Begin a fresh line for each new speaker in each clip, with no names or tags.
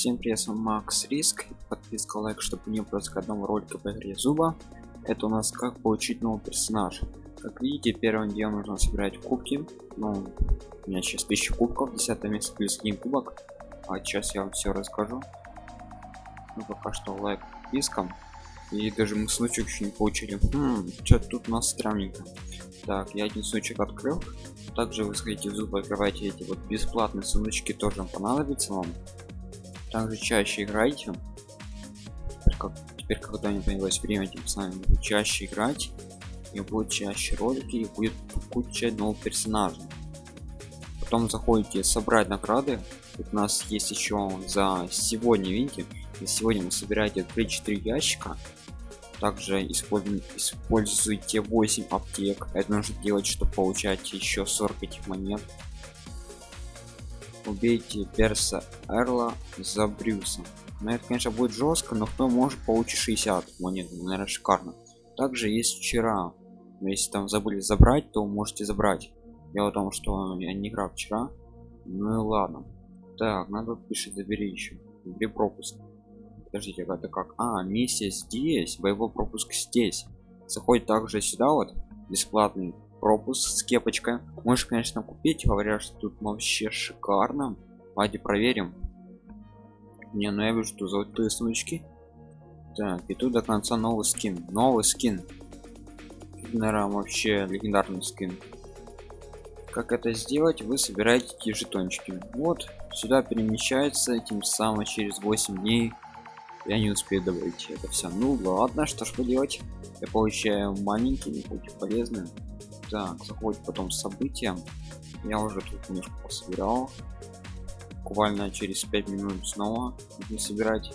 Всем привет, с вами Макс Риск. Подписка, лайк, чтобы не пропускать одного ролика по игре Зуба. Это у нас как получить новый персонаж. Как видите, первым делом нужно собирать кубки. Ну, у меня сейчас 1000 кубков, 10 место плюс один кубок. А сейчас я вам все расскажу. Ну, пока что лайк подпискам. И даже мы случай еще не получили. Хм, что тут у нас странненько. Так, я один случай открыл. Также вы сходите в зуб, открывайте эти вот бесплатные сундучки, тоже понадобится вам также чаще играйте. Теперь, как, теперь когда не появилось время тем самым чаще играть. И будет чаще ролики и будет куча новых персонажей. Потом заходите собрать награды. У нас есть еще за сегодня видите? И сегодня вы собираете 3-4 ящика. Также используйте, используйте 8 аптек. Это нужно делать чтобы получать еще 40 этих монет убейте перса эрла за брюсом но это конечно будет жестко но кто может получить 60 монет? Ну, наверное шикарно. Также есть вчера. Но если там забыли забрать то можете забрать. Дело в том что я не играл вчера. Ну и ладно. Так надо пишет забери еще забери пропуск. Подождите это как? А миссия здесь. Боевой пропуск здесь. Заходит также сюда вот бесплатный пропуск с кепочкой. Можешь конечно купить. Говорят что тут вообще шикарно. Давайте проверим. Не ну я вижу что золотые сумочки. Так и тут до конца новый скин. Новый скин. Наверное вообще легендарный скин. Как это сделать? Вы собираете эти жетончики. Вот сюда перемещается тем самым через 8 дней я не успею добавить это все ну ладно что ж поделать. Я получаю маленькие хоть полезные так заходит потом события я уже тут немножко пособирал. Буквально через 5 минут снова не собирать.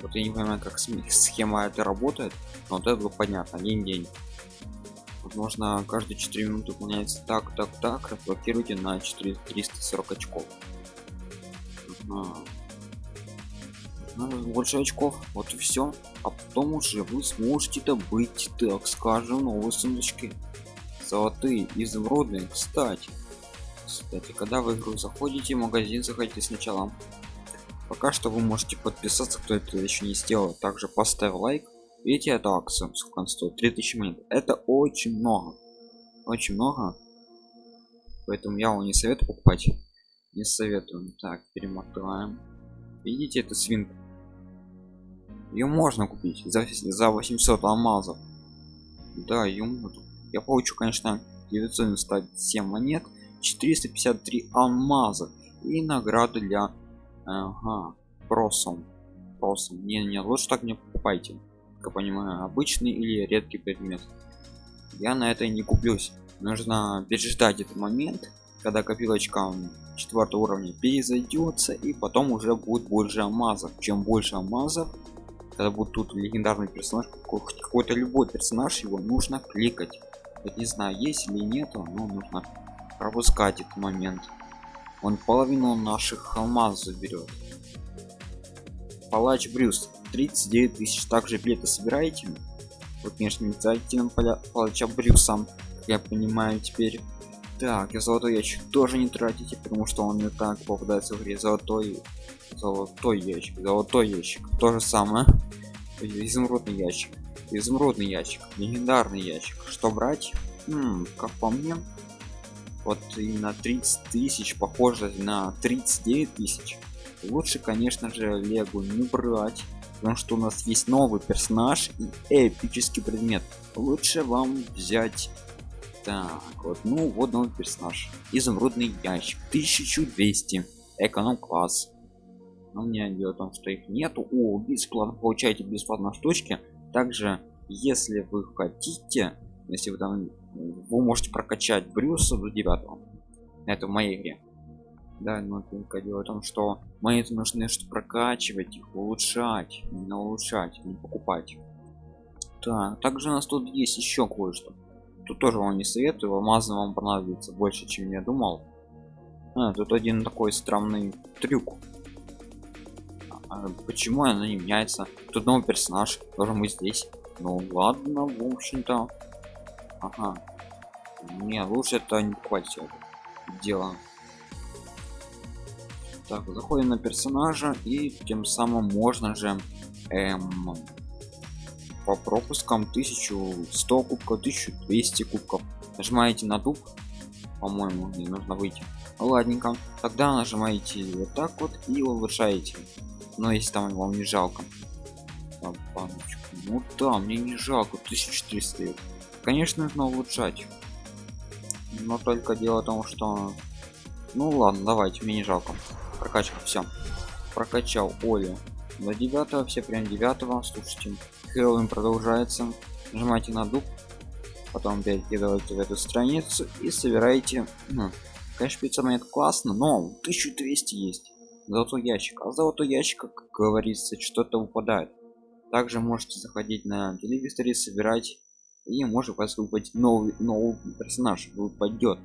Вот я не понимаю как схема это работает но вот это было понятно. Один день. Возможно каждые 4 минуты выполняется так так так. Разблокируйте на 4 340 очков. Больше очков. Вот и все а потом уже вы сможете добыть так скажем новые сундучки золотые изумрудные кстати кстати когда в игру заходите в магазин заходите сначала. Пока что вы можете подписаться кто это еще не сделал. Также поставь лайк видите эту акцию сколько стоит 3000 монет. Это очень много. Очень много. Поэтому я вам не советую покупать. Не советую. Так перемотаем. Видите эту свинку ее можно купить за, за 800 алмазов. Да ее я получу конечно 997 монет 453 алмаза и награду для ага, просом просом. Не не лучше так не покупайте. Как понимаю обычный или редкий предмет. Я на это не куплюсь. Нужно переждать этот момент когда копилочка четвертого уровня перезайдется и потом уже будет больше алмазов чем больше алмазов когда будет тут легендарный персонаж какой-то любой персонаж его нужно кликать не знаю есть или нету но нужно пропускать этот момент. Он половину наших алмаз заберет палач брюс 39 тысяч. Также билеты собираете? Вот конечно не нам палача брюса я понимаю теперь. Так и золотой ящик тоже не тратите потому что он не так попадается в игре золотой золотой ящик золотой ящик. То же самое. Изумрудный ящик изумрудный ящик легендарный ящик. Что брать? М -м, как по мне вот именно 30 тысяч похоже на 39 тысяч. Лучше конечно же легу не брать потому что у нас есть новый персонаж и эпический предмет. Лучше вам взять так вот ну вот новый персонаж. Изумрудный ящик 1200 эконом класс но мне дело в том что их нету. О бесплатно получаете бесплатно штучки также если вы хотите если вы там вы можете прокачать брюса до 9 это в моей игре. Да но только дело в том что монеты нужны чтобы прокачивать их улучшать не улучшать не покупать. Так также у нас тут есть еще кое-что. Тут тоже вам не советую алмазы вам понадобится больше чем я думал. А, тут один такой странный трюк. а, почему она не меняется? Тут новый персонаж тоже мы здесь. Ну ладно в общем-то. Ага. Не лучше это не все дело. Так заходим на персонажа и тем самым можно же эм, по пропускам 1100 кубков 1200 кубков. Нажимаете на дуб по-моему не нужно выйти. Ладненько. Тогда нажимаете вот так вот и улучшаете но если там вам не жалко. Ну да мне не жалко 1400 конечно нужно улучшать. Но только дело в том что ну ладно давайте мне не жалко. Прокачка все прокачал оли до 9 все прям 9 слушайте Хэллоуин продолжается. Нажимайте на дуб. Потом перекидываете в эту страницу и собираете ну, конечно 500 монет классно но 1200 есть золотой ящик. А золотой ящик как говорится что-то выпадает также можете заходить на телевизоре собирать и может вас выпасть новый новый персонаж выпадет.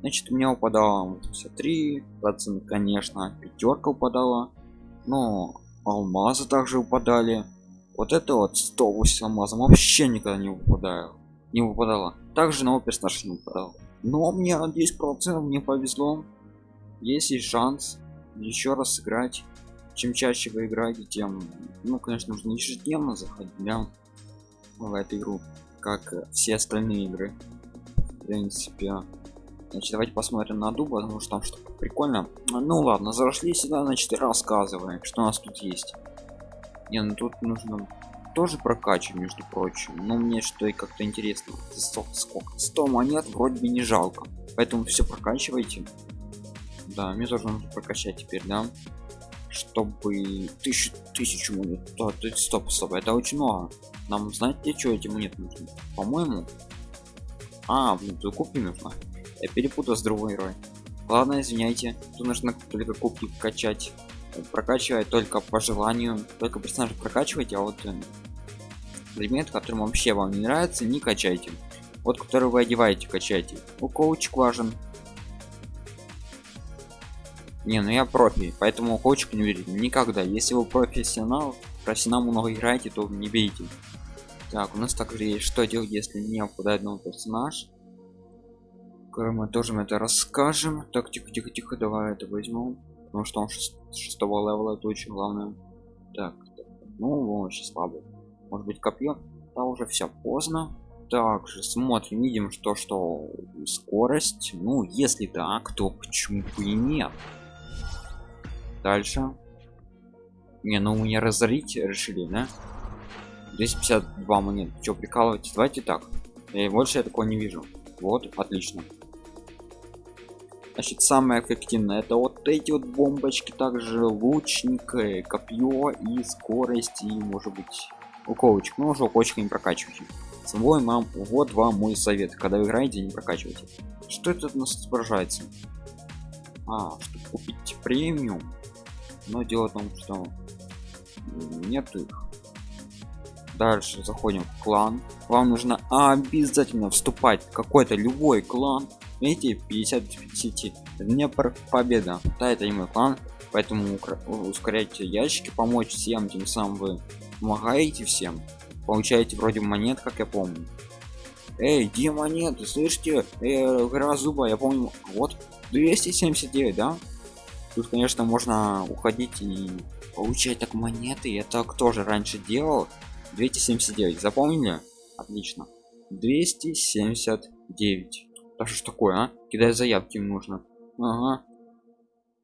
Значит у меня упадало 53 процент конечно пятерка упадала но алмазы также упадали. Вот это вот 108 алмазов. Вообще никогда не выпадаю не выпадало. Также новый персонаж не выпадал. Но мне 10 процентов мне повезло. Есть и шанс еще раз сыграть чем чаще вы играете тем ну конечно нужно ежедневно заходить да, в эту игру как все остальные игры в принципе. Значит давайте посмотрим на дуб потому что там что-то прикольно. Ну ладно зашли сюда значит рассказываем что у нас тут есть. Не ну тут нужно тоже прокачивать между прочим. Но мне что и как-то интересно. 100, сколько? 100 монет вроде бы не жалко. Поэтому все прокачивайте да мне тоже нужно прокачать теперь да чтобы тысячу тысячу монет. Да, стоп стоп это очень много нам знаете что эти монеты нужны? По моему а блин тут кубки нужно. Я перепутал с другой игрой. Ладно извиняйте тут нужно только кубки качать. Прокачивать только по желанию только персонажа прокачивайте а вот э, предмет которым вообще вам не нравится не качайте. Вот который вы одеваете качайте. У коучик важен не ну я профи поэтому коучик не верите никогда. Если вы профессионал профессионал много играете то не берите так у нас также есть что делать если не выпадает новый персонаж? Мы тоже это расскажем. Так тихо тихо тихо давай это возьмем потому что он шестого левела это очень главное. Так, так ну он очень слабый. Может быть копье? Да уже все поздно. Также смотрим видим что что скорость. Ну если так то почему бы и нет дальше. Не ну мне разорить решили да? 252 монет. Что прикалывать давайте так. И больше я такого не вижу. Вот отлично. Значит самое эффективное это вот эти вот бомбочки также лучник э, копье и скорость и может быть уколочек. Но уже уколочка не прокачивайте свой мам вот вам мой совет. Когда вы играете не прокачивайте. Что это у нас отображается? А чтобы купить премиум но дело в том что нет их. Дальше заходим в клан. Вам нужно обязательно вступать в какой-то любой клан. Видите 50 50 мне победа. Да это не мой клан. Поэтому ускоряйте ящики помочь всем тем самым вы помогаете всем. Получаете вроде монет как я помню. Эй где монеты? Слышите? Э, гора зуба я помню. Вот 279 да тут конечно можно уходить и получать так монеты. Это кто же раньше делал. 279 запомнили? Отлично. 279 да что ж такое а? Кидай заявки нужно. Ага.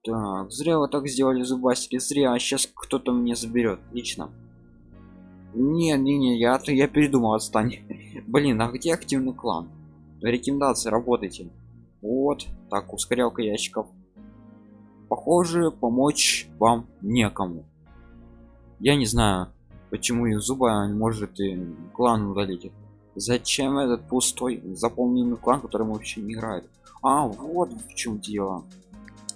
Так зря вы так сделали зубастики зря. А сейчас кто-то мне заберет. Лично не не не я то я передумал отстань. Блин а где активный клан? Рекомендации работайте. Вот так ускорялка ящиков похоже помочь вам некому. Я не знаю почему из зуба может и клан удалить зачем этот пустой заполненный клан которым вообще не играет а вот в чем дело.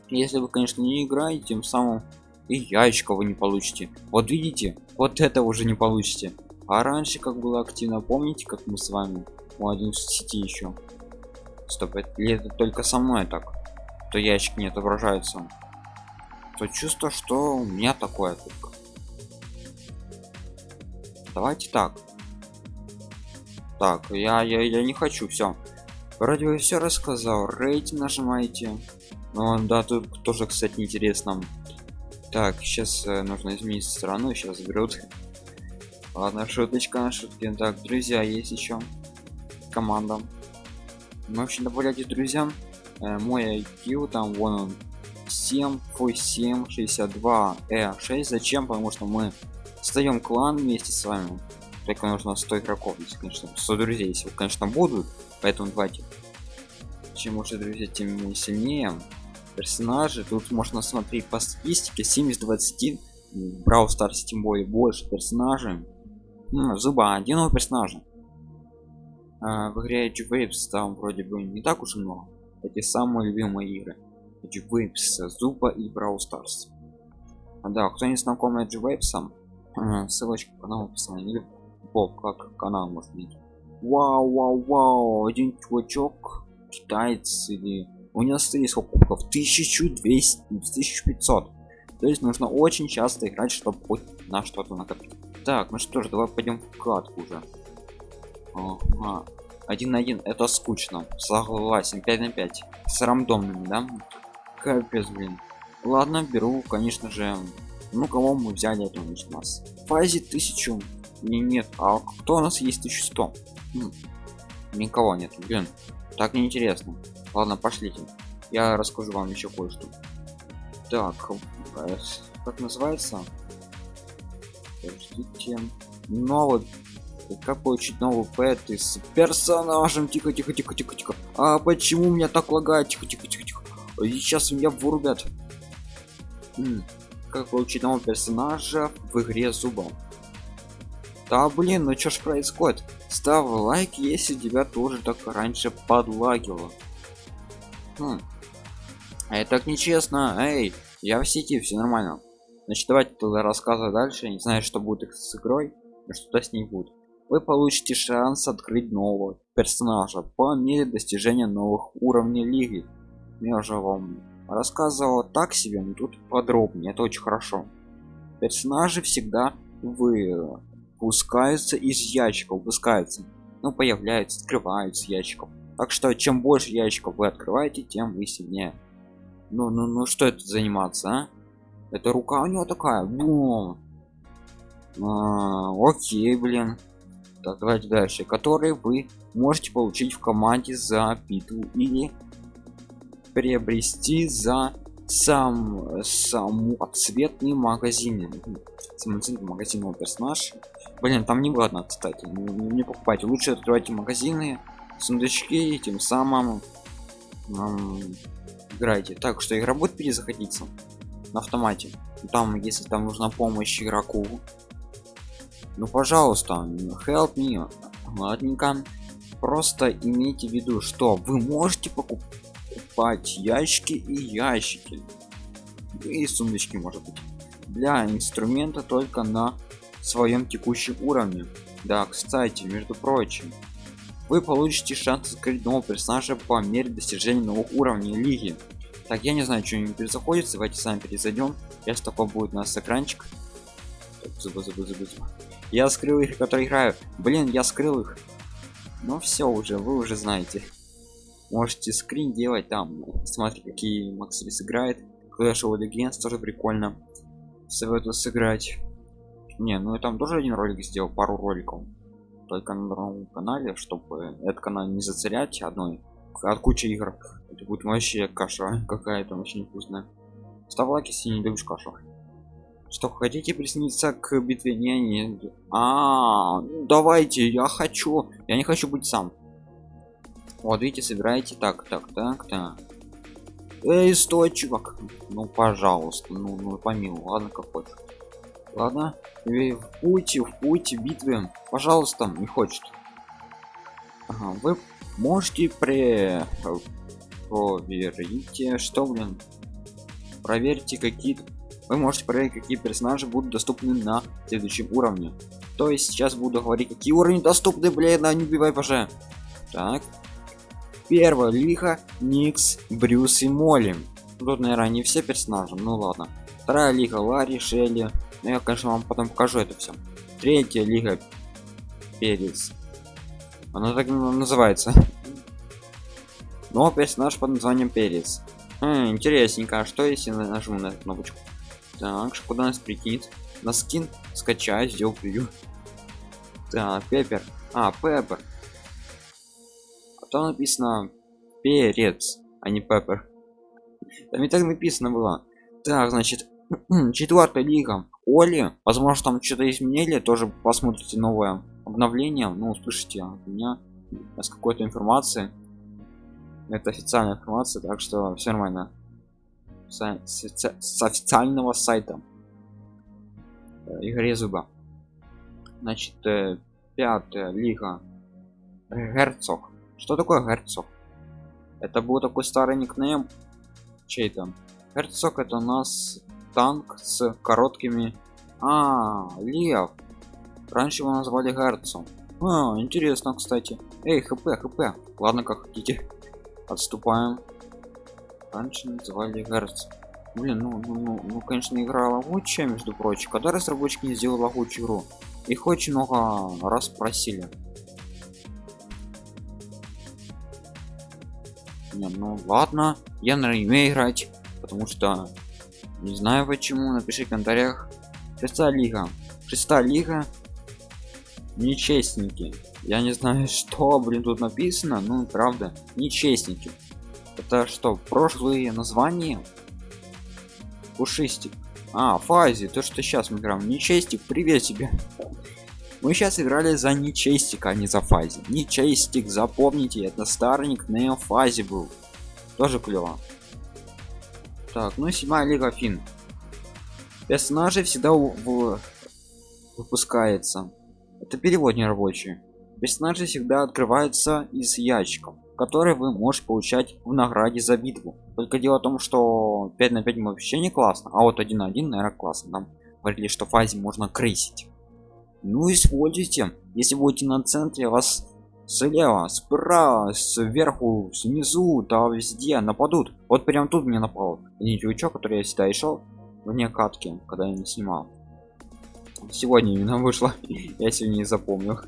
Если вы конечно не играете тем самым и яичко вы не получите. Вот видите вот это уже не получите. А раньше как было активно помните как мы с вами у один сети еще стоп это, это только со мной так? То ящик не отображается то чувство что у меня такое только. Давайте так. Так я я, я не хочу все вроде бы все рассказал рейтинг нажимаете. Ну да тут тоже кстати интересно. Так сейчас э, нужно изменить страну сейчас берут. Ладно шуточка шутки так друзья есть еще команда. Мы вообще добавляйте друзьям. Э, мой IQ там вон он 7 фой 7 62 э 6 зачем? Потому что мы создаем клан вместе с вами. Только нужно 100 игроков если конечно 100 друзей если конечно будут. Поэтому давайте. Чем больше друзья тем сильнее. Персонажи. Тут можно смотреть по статистике. 70 20 брау старсе тем более больше персонажей. Ну, зуба. Новый персонажа. А, в игре Edge Waves там вроде бы не так уж и много. Эти самые любимые игры Waves зуба и брау старс да кто не знаком Edge Waves а, ссылочка по каналу описании. Или боб как канал может быть вау вау вау один чувачок китаец или у него стоит сколько кубков? 1200 1500 то есть нужно очень часто играть чтобы хоть на что-то накопить. Так ну что ж давай пойдем в катку уже. Ага. один на один это скучно. Согласен 5 на 5 с рандомными да капец блин. Ладно беру конечно же. Ну кого мы взяли это у нас фазе 1000 не нет а кто у нас есть 1100 хм. никого нет блин. Так неинтересно. Ладно пошлите. Я расскажу вам еще кое-что. Так э, как называется? Подождите. новый. Как получить новый пэт с персонажем тихо тихо тихо тихо тихо. А почему меня так лагает? Тихо тихо тихо тихо сейчас меня вырубят как получить нового персонажа в игре зубом? Да блин ну что ж происходит? Ставь лайк если тебя тоже так раньше подлагивало. Хм. а это так нечестно. Эй я в сети все нормально. Значит давайте тогда рассказывать дальше. Не знаю что будет с игрой но что-то с ней будет. Вы получите шанс открыть нового персонажа по мере достижения новых уровней лиги я уже вам рассказывал так себе но тут подробнее. Это очень хорошо. Персонажи всегда вы выпускаются из ящиков выпускаются ну появляются открываются ящиков. Так что чем больше ящиков вы открываете тем вы сильнее. Ну ну ну что это заниматься а? это рука у него такая Бум. А, окей блин. Так давайте дальше. Которые вы можете получить в команде за битву или приобрести за сам сам цветный магазин. Самоцветный магазин персонаж блин там не ладно кстати. Не, не покупайте. Лучше открывайте магазины сундучки тем самым эм, играйте. Так что игра будет перезаходиться на автомате? Там если там нужна помощь игроку ну пожалуйста help me ладненько. Просто имейте в виду что вы можете покупать покупать ящики и ящики. И сундучки может быть. Для инструмента только на своем текущем уровне. Да кстати между прочим вы получите шанс открыть нового персонажа по мере достижения новых уровней лиги. Так я не знаю что не перезаходится. Давайте сами перезайдем если такой будет у нас экранчик. Так, зубы, зубы, зубы, зубы. я скрыл их которые играю. Блин я скрыл их. Ну все уже вы уже знаете можете скрин делать там смотри какие максли сыграет. Clash of Legends тоже прикольно советую сыграть. Не ну и там тоже один ролик сделал пару роликов. Только на другом канале чтобы этот канал не зацарять одной. От кучи игр. Это будет вообще каша какая-то очень вкусная. Ставь лайк если не любишь кашу. Что хотите присоединиться к битве? Не не. А, -а, -а давайте я хочу. Я не хочу быть сам вот видите собираете так так так так. Эй стой чувак ну пожалуйста ну ну помилуй ладно как хочешь. Ладно в пути в пути битвы пожалуйста не хочет. Ага, вы можете при проверите что блин? Проверьте какие вы можете проверить какие персонажи будут доступны на следующем уровне. То есть сейчас буду говорить какие уровни доступны блин не убивай пожалуйста так Первая лиха, Никс, Брюс и Молли. Тут, наверное, не все персонажи, ну ладно. Вторая лига, Ларри, Шелли. Ну, я, конечно, вам потом покажу это все. Третья лига, Перец. Она так называется. Но персонаж под названием Перец. Хм, интересненько, а что если нажму на эту кнопочку? так куда нас прикинет на скин скачать сделал так пеппер а пеппер то написано перец а не пеппер там и так написано было. Так значит четвертая лига. Оли возможно там что-то изменили тоже посмотрите новое обновление. Ну услышите от меня с какой-то информации. Это официальная информация так что все нормально. С, с, с официального сайта. Э, игре зуба значит э, пятая лига. Герцог что такое герцог? Это был такой старый никнейм. Чей там? Герцог это у нас танк с короткими. А лев. Раньше его назвали герцог. А, интересно кстати. Эй хп хп. Ладно как хотите. Отступаем. Раньше называли герц блин ну, ну, ну, ну конечно игра лагучая между прочим. Когда разработчики не сделали лагучую игру? Их очень много раз просили не, ну ладно я на умею играть потому что не знаю почему напиши в комментариях. Шестая лига. Шестая лига. Нечестники. Я не знаю что блин тут написано ну правда нечестники. Это что прошлые названия? Пушистик. А фази то что сейчас мы играем. Нечестик привет тебе мы сейчас играли за нечестик а не за фази. Нечестик запомните это старый никнейм фази был. Тоже клево. Так ну седьмая лига фин персонажи всегда в... выпускается. Это перевод не рабочий персонажи всегда открываются из ящиков которые вы можете получать в награде за битву. Только дело в том что 5 на 5 вообще не классно. А вот 1 на 1 наверное классно. Нам говорили что в фазе можно крысить ну используйте. Если будете на центре вас слева справа сверху снизу да везде нападут. Вот прям тут мне напал не чувачок который я всегда и шел вне катки когда я не снимал. Сегодня именно вышло я сегодня не запомнил.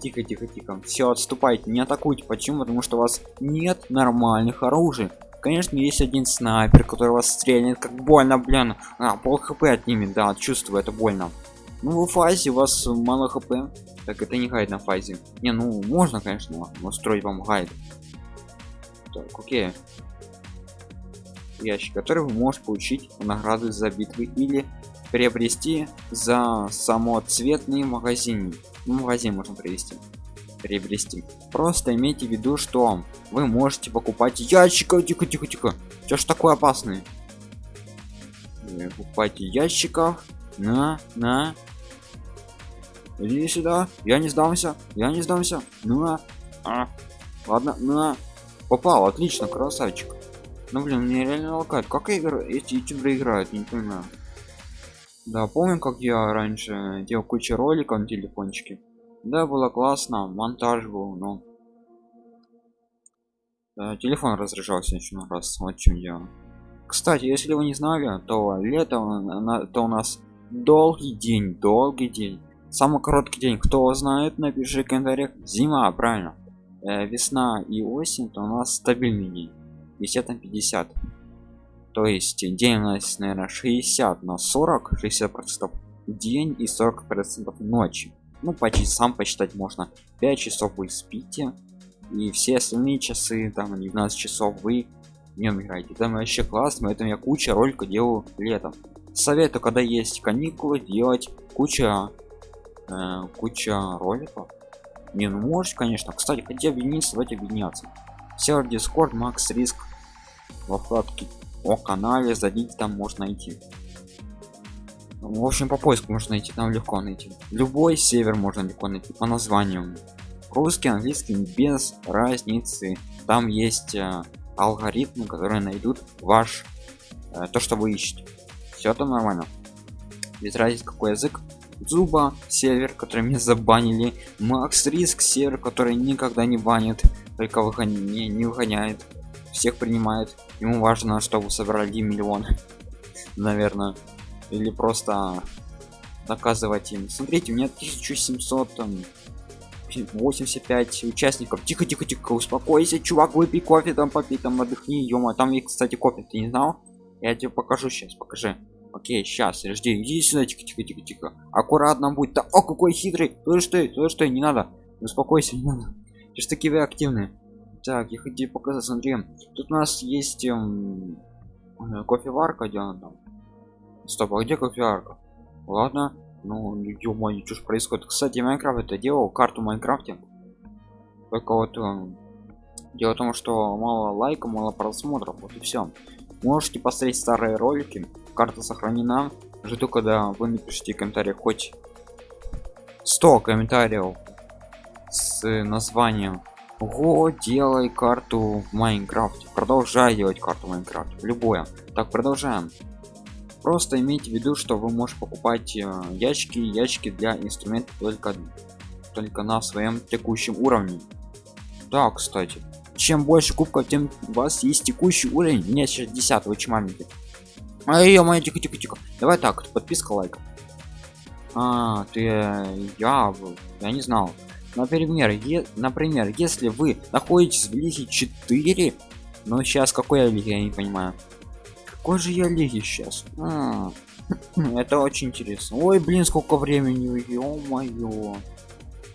Тихо тихо тихо. Все отступайте не атакуйте. Почему? Потому что у вас нет нормальных оружий. Конечно есть один снайпер который вас стрельнет как больно блин. А, пол хп отнимет да чувствую это больно ну в фазе у вас мало хп. Так это не гайд на фазе. Не ну можно конечно устроить вам гайд. Так окей. Ящик который вы можете получить награды за битвы или приобрести за самоцветный магазин ну, магазин можно привести приобрести. Просто имейте в виду что вы можете покупать ящиков тихо тихо тихо. Что ж такое опасный покупайте ящиков на на иди сюда. Я не сдамся. Я не сдамся. На. А. ладно на. Попал. Отлично красавчик. Ну блин мне реально локает как игры эти ютуберы играют? Не понимаю. Да помню как я раньше делал кучу роликов на телефончике. Да было классно. Монтаж был но. Да, телефон разряжался еще раз. Вот чем я кстати если вы не знали то лето то у нас долгий день долгий день самый короткий день. Кто знает напиши в комментариях. Зима правильно. Э, весна и осень то у нас стабильный день. 50 на 50 то есть день у нас наверное 60 на 40 60 процентов день и 40 процентов ночи. Ну почти сам посчитать можно. 5 часов вы спите и все остальные часы там 12 часов вы днем играете. Там вообще классно поэтому я куча роликов делаю летом. Советую когда есть каникулы делать куча э, куча роликов. Не ну можешь конечно. Кстати хотя объединиться давайте объединяться. Сервер discord макс риск во вкладке о канале зайдите там можно найти. В общем по поиску можно найти там легко найти. Любой север можно легко найти по названию. Русский английский без разницы. Там есть э, алгоритмы которые найдут ваш э, то что вы ищете. Все там нормально. Без разницы какой язык зуба сервер который меня забанили макс риск сервер который никогда не банит только выгон... не, не выгоняет всех принимает. Ему важно чтобы собрали миллион наверное. Или просто доказывать им. Смотрите у меня 1700 там 85 участников. Тихо тихо тихо успокойся чувак выпей кофе там попей там отдохни ё там кстати кофе ты не знал. Я тебе покажу сейчас покажи окей сейчас жди сюда тихо тихо тихо тихо. Аккуратно будь то о какой хитрый. То что то что не надо. Успокойся не надо. Ты ж такие вы активные. Так я хочу показать смотри. Тут у нас есть эм, э, кофеварка где она там? Стоп а где кофеварка? Ладно. Ну ё что ж происходит? Кстати Minecraft это делал карту Minecraft'е только вот эм, дело в том что мало лайка мало просмотров вот и все можете посмотреть старые ролики карта сохранена жду когда вы напишите комментарий хоть 100 комментариев с названием Го, делай карту в Майнкрафте. Продолжай делать карту в Майнкрафте. Любое. Так, продолжаем. Просто имейте в виду, что вы можете покупать э, ящики, ящики для инструментов только, только на своем текущем уровне. Да, кстати. Чем больше кубков, тем у вас есть текущий уровень. У меня сейчас 10 очень маленький. А ее моя тихо тихо тихо. Давай так, подписка лайк. А, ты я я не знал например е, например если вы находитесь в лиге 4 но сейчас какой я лиге я не понимаю какой же я лиге сейчас а, это очень интересно ой блин сколько времени ё-моё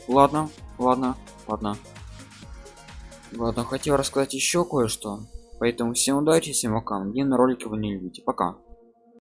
ладно ладно ладно ладно хотел рассказать еще кое-что. Поэтому всем удачи всем пока. Где на ролике вы не любите. Пока